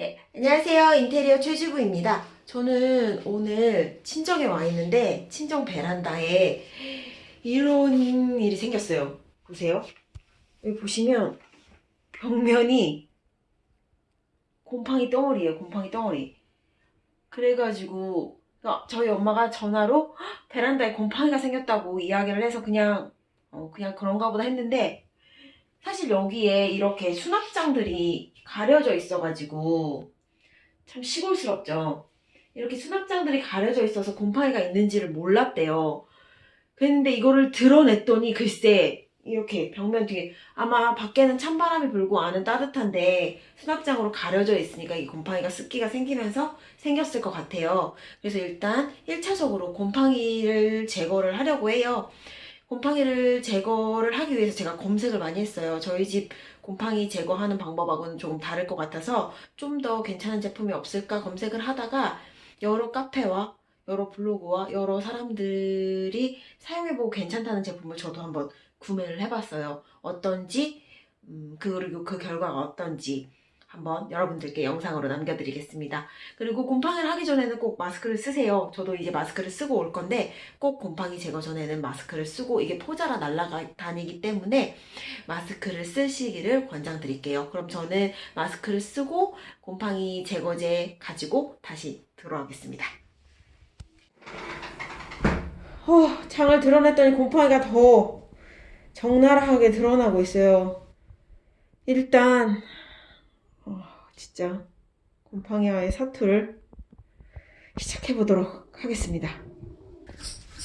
네, 안녕하세요. 인테리어 최주부입니다. 저는 오늘 친정에 와 있는데 친정 베란다에 이런 일이 생겼어요. 보세요. 여기 보시면 벽면이 곰팡이 덩어리예요. 곰팡이 덩어리. 그래가지고 어, 저희 엄마가 전화로 "헉, 베란다에 곰팡이가 생겼다고 이야기를 해서 그냥 어, 그냥 그런가 보다 했는데 사실 여기에 이렇게 수납장들이 가려져 있어가지고 참 시골스럽죠. 이렇게 수납장들이 가려져 있어서 곰팡이가 있는지를 몰랐대요. 그랬는데 이거를 드러냈더니 글쎄 이렇게 벽면 뒤에 아마 밖에는 찬바람이 불고 안은 따뜻한데 수납장으로 가려져 있으니까 이 곰팡이가 습기가 생기면서 생겼을 것 같아요. 그래서 일단 1차적으로 곰팡이를 제거를 하려고 해요. 곰팡이를 제거를 하기 위해서 제가 검색을 많이 했어요. 저희 집 곰팡이 제거하는 방법하고는 조금 다를 것 같아서 좀 더 괜찮은 제품이 없을까 검색을 하다가 여러 카페와 여러 블로그와 여러 사람들이 사용해보고 괜찮다는 제품을 저도 한번 구매를 해봤어요. 어떤지, 음, 그리고 그 결과가 어떤지 한번 여러분들께 영상으로 남겨드리겠습니다. 그리고 곰팡이를 하기 전에는 꼭 마스크를 쓰세요. 저도 이제 마스크를 쓰고 올 건데 꼭 곰팡이 제거 전에는 마스크를 쓰고 이게 포자라 날아다니기 때문에 마스크를 쓰시기를 권장드릴게요. 그럼 저는 마스크를 쓰고 곰팡이 제거제 가지고 다시 들어가겠습니다. 어, 장을 드러냈더니 곰팡이가 더 적나라하게 드러나고 있어요. 일단 어, 진짜 곰팡이와의 사투를 시작해 보도록 하겠습니다.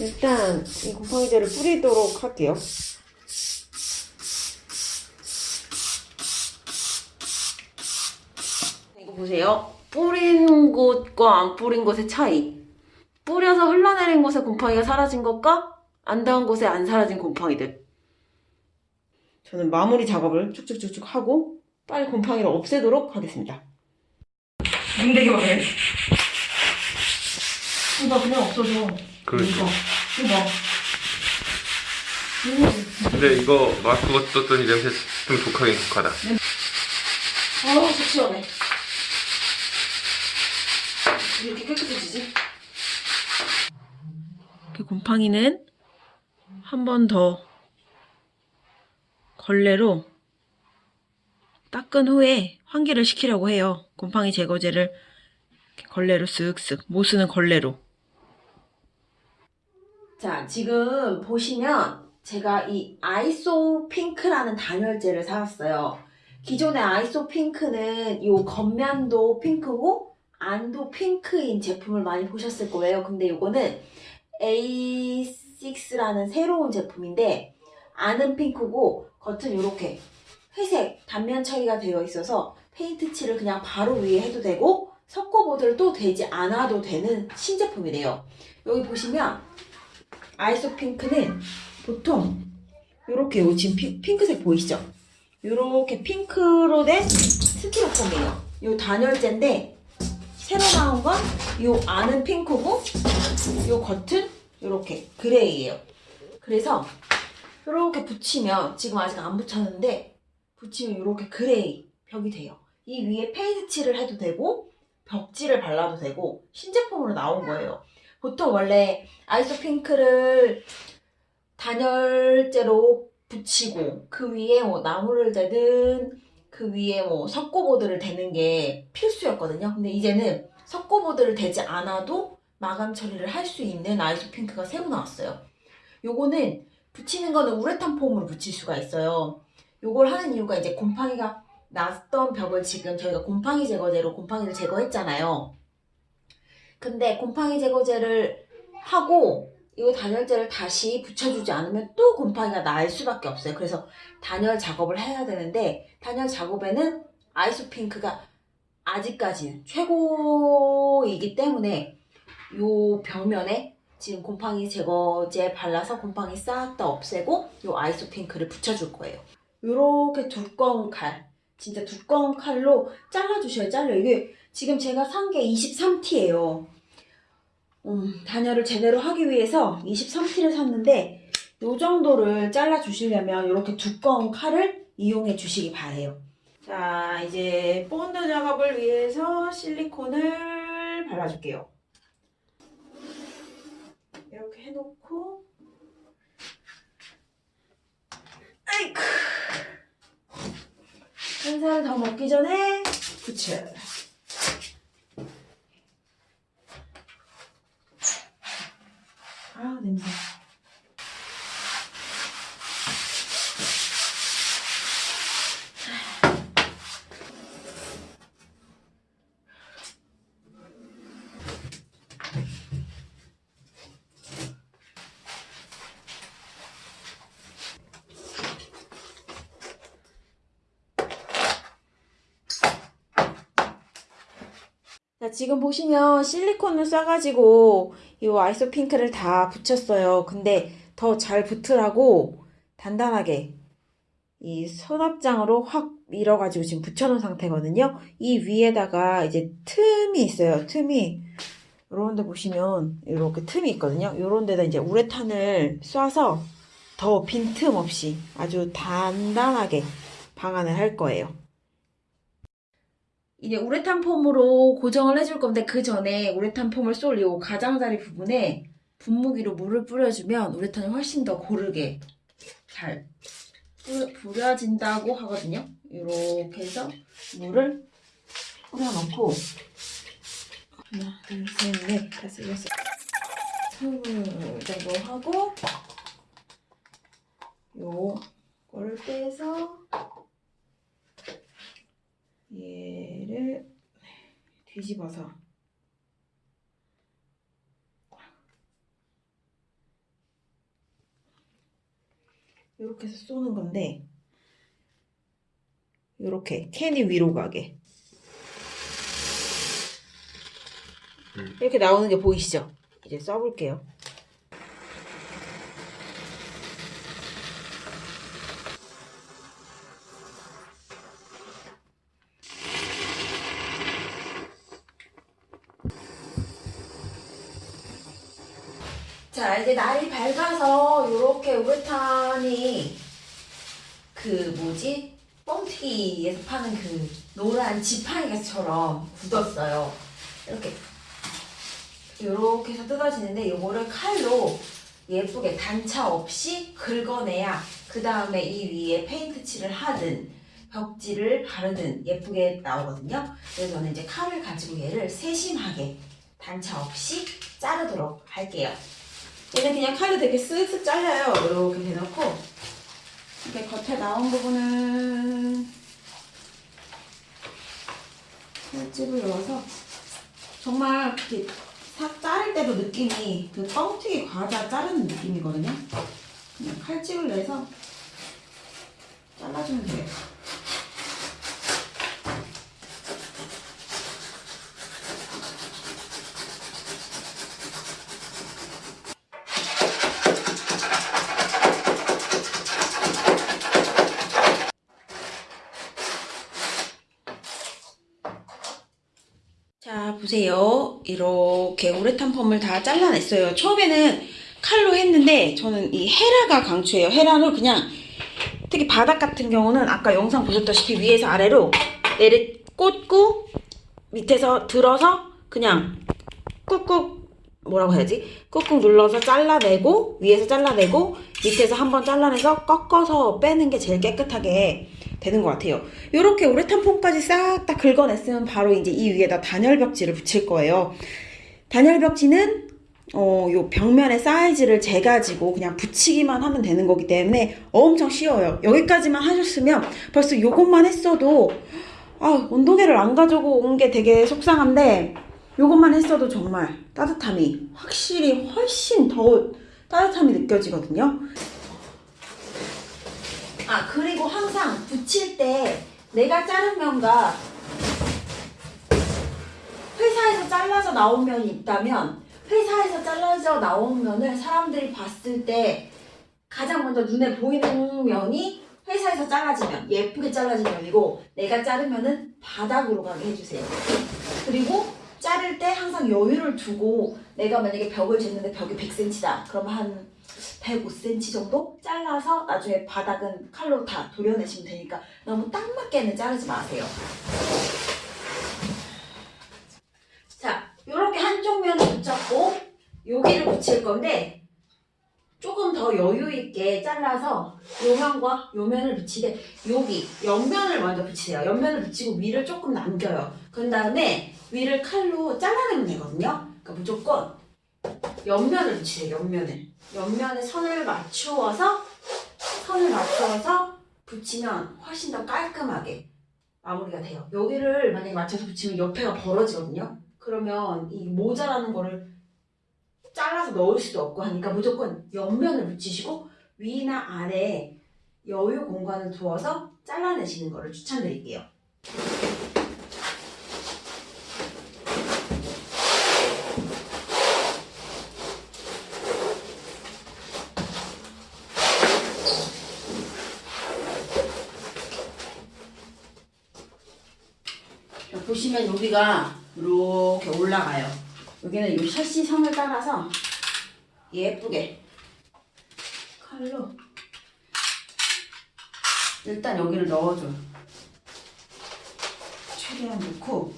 일단 이 곰팡이제를 뿌리도록 할게요. 이거 보세요. 뿌린 곳과 안 뿌린 곳의 차이. 뿌려서 흘러내린 곳에 곰팡이가 사라진 것과 안 닿은 곳에 안 사라진 곰팡이들. 저는 마무리 작업을 쭉쭉쭉쭉 하고 빨리 곰팡이를 없애도록 하겠습니다. 문대기 막해. 이거 그냥 없어져. 그렇죠. 이거. 이거. 음. 근데 이거 마스크 벗었더니 냄새 좀 독하긴 독하다. 아, 속 시원해. 이렇게 깨끗해지지? 그 곰팡이는 한 번 더 걸레로 닦은 후에 환기를 시키려고 해요. 곰팡이 제거제를 걸레로 쓱쓱, 모쓰는 걸레로. 자, 지금 보시면 제가 이 아이소 핑크라는 단열재를 사왔어요. 기존의 아이소 핑크는 이 겉면도 핑크고 안도 핑크인 제품을 많이 보셨을 거예요. 근데 이거는 A6라는 새로운 제품인데 안은 핑크고 겉은 이렇게 회색 단면 처리가 되어 있어서 페인트 칠을 그냥 바로 위에 해도 되고 섞어보들 또 되지 않아도 되는 신제품이래요. 여기 보시면 아이소 핑크는 보통 이렇게 요 지금 피- 핑크색 보이시죠? 이렇게 핑크로 된 스티로폼이에요. 이 단열재인데 새로 나온 건 이 안은 핑크고 이 겉은 이렇게 gray예요. 그래서 이렇게 붙이면 지금 아직 안 붙였는데 붙이면 이렇게 gray 벽이 돼요. 이 위에 페인트 칠을 해도 되고 벽지를 발라도 되고 신제품으로 나온 거예요. 보통 원래 아이소 핑크를 단열재로 붙이고 그 위에 뭐 나무를 대든 그 위에 뭐 석고보드를 대는 게 필수였거든요. 근데 이제는 석고보드를 대지 않아도 마감 처리를 할 수 있는 아이소 핑크가 새로 나왔어요. 요거는 붙이는 거는 우레탄 폼으로 붙일 수가 있어요. 요걸 하는 이유가 이제 곰팡이가 났던 벽을 지금 저희가 곰팡이 제거제로 곰팡이를 제거했잖아요. 근데 곰팡이 제거제를 하고 이 단열재를 다시 붙여주지 않으면 또 곰팡이가 날 수밖에 없어요. 그래서 단열 작업을 해야 되는데 단열 작업에는 아이소 핑크가 아직까지는 최고이기 때문에 요 벽면에 지금 곰팡이 제거제 발라서 곰팡이 싹 다 없애고 요 아이소 핑크를 붙여줄 거예요. 요렇게 두꺼운 칼, 진짜 두꺼운 칼로 잘라주셔야 잘라요. 이게 지금 제가 산 게 23T예요. 음, 단열을 제대로 하기 위해서 23T를 샀는데 요 정도를 잘라 주시려면 이렇게 두꺼운 칼을 이용해 주시기 바래요. 자, 이제 본드 작업을 위해서 실리콘을 발라줄게요. 이렇게 해놓고 아이쿠 한 살 더 먹기 전에 붙여 아 냄새 자, 지금 보시면 실리콘을 싸가지고 이 아이소 핑크를 다 붙였어요. 근데 더 잘 붙으라고 단단하게 이 서랍장으로 확 밀어가지고 지금 붙여놓은 상태거든요. 이 위에다가 이제 틈이 있어요. 틈이 이런 데 보시면 이렇게 틈이 있거든요. 이런 데다 이제 우레탄을 쏴서 더 빈틈 없이 아주 단단하게 방안을 할 거예요. 이제 우레탄 폼으로 고정을 해줄 건데 그 전에 우레탄 폼을 쏠요 가장자리 부분에 분무기로 물을 뿌려주면 우레탄이 훨씬 더 고르게 잘 뿌- 뿌려 진다고 하거든요. 이렇게 해서 물을 뿌려놓고 하나, 둘, 셋, 넷, 다섯, 여섯, 스물 정도 하고 요 거를 빼서 얘를 뒤집어서 이렇게 해서 쏘는 건데 이렇게 캔이 위로 가게 음. 이렇게 나오는 게 보이시죠? 이제 써볼게요. 자, 이제 날이 밝아서 이렇게 우레탄이 그 뭐지? 뻥튀기에서 파는 그 노란 지팡이처럼 굳었어요. 이렇게 이렇게 해서 뜯어지는데 이거를 칼로 예쁘게 단차 없이 긁어내야 그 다음에 이 위에 페인트 칠을 하든 벽지를 바르든 예쁘게 나오거든요. 그래서 저는 이제 칼을 가지고 얘를 세심하게 단차 없이 자르도록 할게요. 얘는 그냥 칼로 되게 쓱쓱 잘라요. 이렇게 대놓고 이렇게 겉에 나온 부분은 칼집을 넣어서 정말 이렇게 싹 자를 때도 느낌이 그 뻥튀기 과자 자르는 느낌이거든요. 그냥 칼집을 내서 잘라주면 돼요. 보세요. 이렇게 우레탄 펌을 다 잘라냈어요. 처음에는 칼로 했는데 저는 이 헤라가 강추예요. 헤라를 그냥 특히 바닥 같은 경우는 아까 영상 보셨다시피 위에서 아래로 내려 꽂고 밑에서 들어서 그냥 꾹꾹 뭐라고 해야지? 꾹꾹 눌러서 잘라내고 위에서 잘라내고 밑에서 한번 잘라내서 꺾어서 빼는 게 제일 깨끗하게 되는 것 같아요. 이렇게 우레탄 폼까지 싹 다 긁어냈으면 바로 이제 이 위에다 단열 벽지를 붙일 거예요. 단열 벽지는 어, 요 벽면의 사이즈를 재가지고 그냥 붙이기만 하면 되는 거기 때문에 엄청 쉬워요. 여기까지만 하셨으면 벌써 요것만 했어도 아, 온도계를 안 가지고 온 게 되게 속상한데 요것만 했어도 정말 따뜻함이 확실히 훨씬 더 따뜻함이 느껴지거든요. 아, 그리고 항상 붙일 때 내가 자른 면과 회사에서 잘라서 나온 면이 있다면 회사에서 잘라서 나온 면을 사람들이 봤을 때 가장 먼저 눈에 보이는 면이 회사에서 잘라지면 예쁘게 잘라진 면이고 내가 자른 면은 바닥으로 가게 해주세요. 그리고 자 자를 때 항상 여유를 두고 내가 만약에 벽을 쟀는데 벽이 100cm다. 그럼 한 105cm 정도 잘라서 나중에 바닥은 칼로 다 도려내시면 되니까 너무 딱 맞게는 자르지 마세요. 자, 이렇게 한쪽 면을 붙였고 여기를 붙일 건데 조금 더 여유 있게 잘라서 요 면과 요 면을 붙이되 여기 옆면을 먼저 붙이세요. 옆면을 붙이고 위를 조금 남겨요. 그런 다음에 위를 칼로 잘라내면 되거든요. 그러니까 무조건 옆면을 붙이세요. 옆면을. 옆면에 선을 맞추어서 선을 맞추어서 붙이면 훨씬 더 깔끔하게 마무리가 돼요. 여기를 만약에 맞춰서 붙이면 옆에가 벌어지거든요. 그러면 이 모자라는 거를 잘라서 넣을 수도 없고 하니까 무조건 옆면을 붙이시고 위나 아래에 여유 공간을 두어서 잘라내시는 거를 추천드릴게요. 자, 보시면 여기가 이렇게 올라가요. 여기는 이 샤시 선을 따라서 예쁘게 칼로 일단 여기를 넣어줘요. 최대한 넣고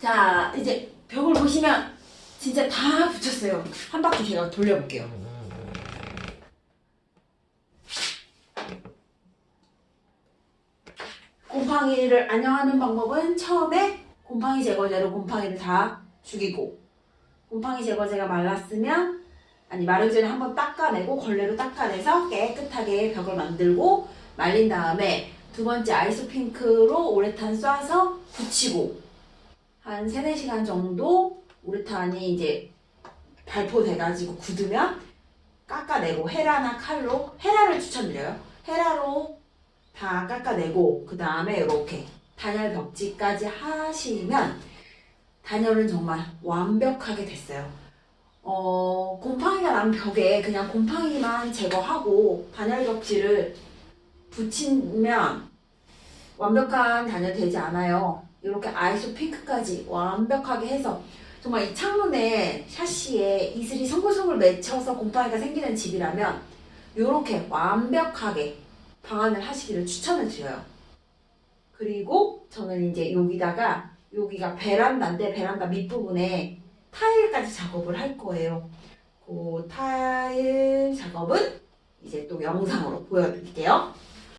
자 이제 벽을 보시면 진짜 다 붙였어요. 한 바퀴 제가 돌려볼게요. 곰팡이를 안녕하는 방법은 처음에 곰팡이 제거제로 곰팡이를 다 죽이고 곰팡이 제거제가 말랐으면 아니 마르기 전에 한번 닦아내고 걸레로 닦아내서 깨끗하게 벽을 만들고 말린 다음에 두 번째 아이스 핑크로 우레탄 쏴서 붙이고 한 3, 4시간 정도 우레탄이 이제 발포돼가지고 굳으면 깎아내고 헤라나 칼로 헤라를 추천드려요. 헤라로 다 깎아내고 그 다음에 이렇게 단열 벽지까지 하시면 단열은 정말 완벽하게 됐어요. 어, 곰팡이가 난 벽에 그냥 곰팡이만 제거하고 단열 벽지를 붙이면 완벽한 단열 되지 않아요. 이렇게 아이소 핑크까지 완벽하게 해서 정말 이 창문에 샤시에 이슬이 송글송글 맺혀서 곰팡이가 생기는 집이라면 이렇게 완벽하게 방안을 하시기를 추천을 드려요. 그리고 저는 이제 여기다가 여기가 베란다인데 베란다 밑부분에 타일까지 작업을 할 거예요. 그 타일 작업은 이제 또 영상으로 보여드릴게요.